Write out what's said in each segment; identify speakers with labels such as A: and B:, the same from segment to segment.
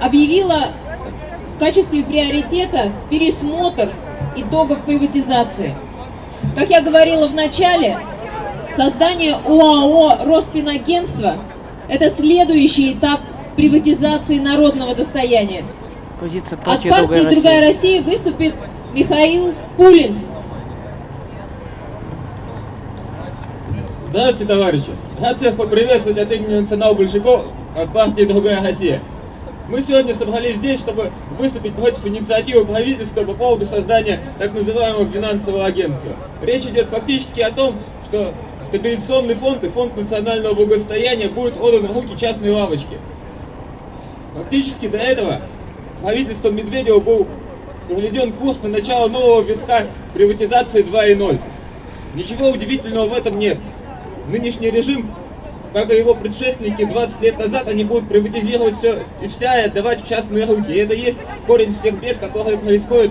A: объявила в качестве приоритета пересмотр итогов приватизации. Как я говорила в начале, создание ОАО «Росфинагентство» – это следующий этап приватизации народного достояния.
B: Позиция
A: От
B: партии
A: партии
B: «Другая
A: «Другая
B: Россия».
A: Россия» выступит Михаил Пулин.
C: Здравствуйте, товарищи! Рад всех поприветствовать от имени национал-большевиков от партии «Другая Россия». Мы сегодня собрались здесь, чтобы выступить против инициативы правительства по поводу создания так называемого финансового агентства. Речь идет фактически о том, что стабилизационный фонд и фонд национального благосостояния будут отданы в руки частной лавочки. Фактически до этого правительством Медведева был проведен курс на начало нового витка приватизации 2.0. Ничего удивительного в этом нет. Нынешний режим, как и его предшественники 20 лет назад, они будут приватизировать все и вся и отдавать в частные руки. И это есть корень всех бед, которые происходят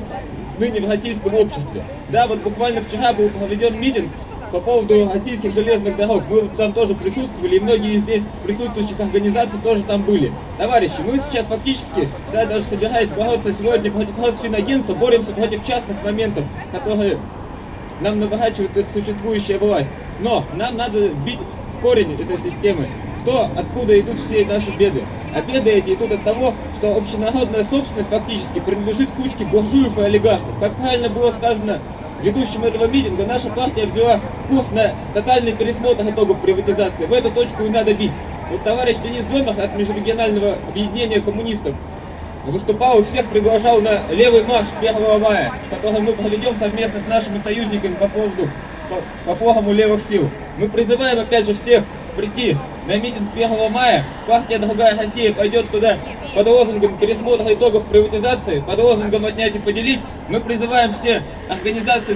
C: ныне в российском обществе. Да, вот буквально вчера был проведен митинг по поводу российских железных дорог. Мы там тоже присутствовали, и многие из здесь присутствующих организаций тоже там были. Товарищи, мы сейчас фактически, да, даже собираясь бороться сегодня против Росфинагентства, боремся против частных моментов, которые нам наворачивает существующая власть. Но нам надо бить корень этой системы, в то, откуда идут все наши беды. А беды эти идут от того, что общенародная собственность фактически принадлежит кучке буржуев и олигархов. Как правильно было сказано ведущим этого митинга, наша партия взяла курс на тотальный пересмотр итогов приватизации. В эту точку и надо бить. Вот товарищ Денис Зомах от Межрегионального объединения коммунистов выступал и всех приглашал на левый марш 1 мая, который мы проведем совместно с нашими союзниками по поводу по, по форуму левых сил. Мы призываем опять же всех прийти на митинг 1 мая. Партия «Другая Россия» пойдет туда под лозунгом пересмотра итогов приватизации, под лозунгом «отнять и поделить». Мы призываем все организации